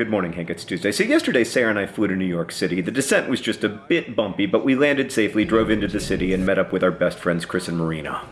Good morning, Hank. It's Tuesday. So yesterday, Sarah and I flew to New York City. The descent was just a bit bumpy, but we landed safely, drove into the city, and met up with our best friends, Chris and Marina.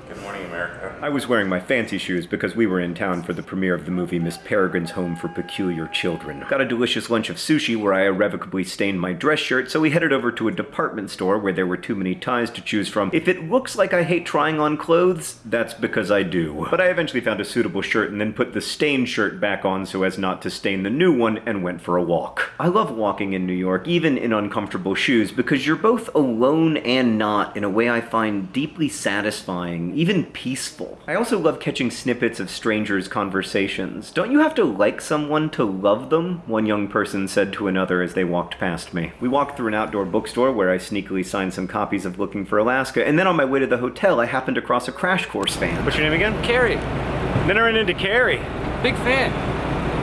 I was wearing my fancy shoes because we were in town for the premiere of the movie Miss Peregrine's Home for Peculiar Children. Got a delicious lunch of sushi where I irrevocably stained my dress shirt, so we headed over to a department store where there were too many ties to choose from. If it looks like I hate trying on clothes, that's because I do. But I eventually found a suitable shirt and then put the stained shirt back on so as not to stain the new one and went for a walk. I love walking in New York, even in uncomfortable shoes, because you're both alone and not in a way I find deeply satisfying, even peaceful. I also love catching snippets of strangers' conversations. Don't you have to like someone to love them? One young person said to another as they walked past me. We walked through an outdoor bookstore where I sneakily signed some copies of Looking for Alaska, and then on my way to the hotel, I happened across a Crash Course fan. What's your name again? Carrie, Then I ran into Carrie. big fan.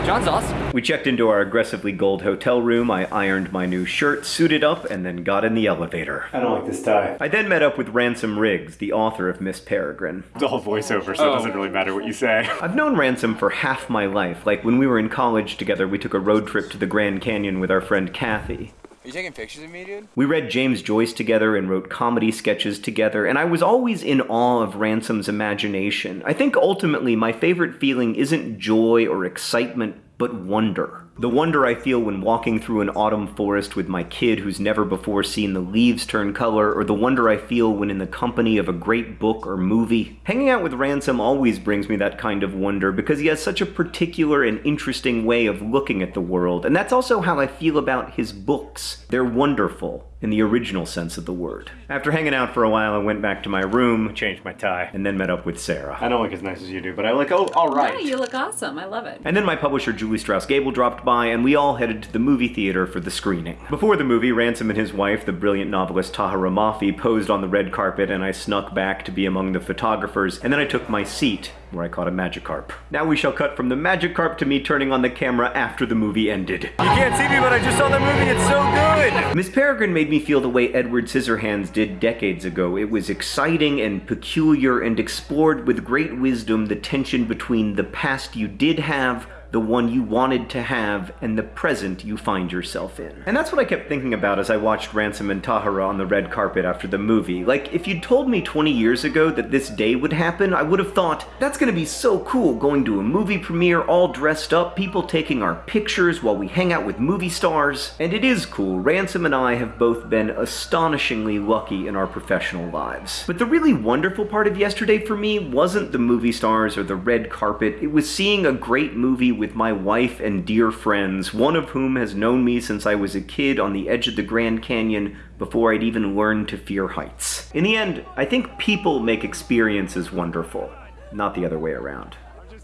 John's awesome. We checked into our aggressively gold hotel room, I ironed my new shirt, suited up, and then got in the elevator. I don't like this tie. I then met up with Ransom Riggs, the author of Miss Peregrine. It's all voiceover, so Oh. it doesn't really matter what you say. I've known Ransom for half my life. Like when we were in college together, we took a road trip to the Grand Canyon with our friend Kathy. Are you taking pictures of me, dude? We read James Joyce together and wrote comedy sketches together, and I was always in awe of Ransom's imagination. I think ultimately my favorite feeling isn't joy or excitement, but wonder. The wonder I feel when walking through an autumn forest with my kid who's never before seen the leaves turn color, or the wonder I feel when in the company of a great book or movie. Hanging out with Ransom always brings me that kind of wonder because he has such a particular and interesting way of looking at the world, and that's also how I feel about his books. They're wonderful in the original sense of the word. After hanging out for a while, I went back to my room, Changed my tie. and then met up with Sarah. I don't look as nice as you do, but I look oh all right. No, you look awesome. I love it. And then my publisher Julie Strauss Gabel dropped by, and we all headed to the movie theater for the screening. Before the movie, Ransom and his wife, the brilliant novelist Tahereh Mafi, posed on the red carpet, and I snuck back to be among the photographers, and then I took my seat, where I caught a Magikarp. Now we shall cut from the Magikarp to me turning on the camera after the movie ended. You can't see me, but I just saw that movie. It's so good. Miss Peregrine made me feel the way Edward Scissorhands did decades ago. It was exciting and peculiar and explored with great wisdom the tension between the past you did have, the one you wanted to have, and the present you find yourself in. And that's what I kept thinking about as I watched Ransom and Tahereh on the red carpet after the movie. Like, if you'd told me 20 years ago that this day would happen, I would have thought, that's gonna be so cool going to a movie premiere all dressed up, people taking our pictures while we hang out with movie stars. And it is cool. Ransom and I have both been astonishingly lucky in our professional lives. But the really wonderful part of yesterday for me wasn't the movie stars or the red carpet, it was seeing a great movie with my wife and dear friends, one of whom has known me since I was a kid on the edge of the Grand Canyon before I'd even learned to fear heights. In the end, I think people make experiences wonderful, not the other way around.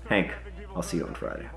Hank, I'll see you on Friday.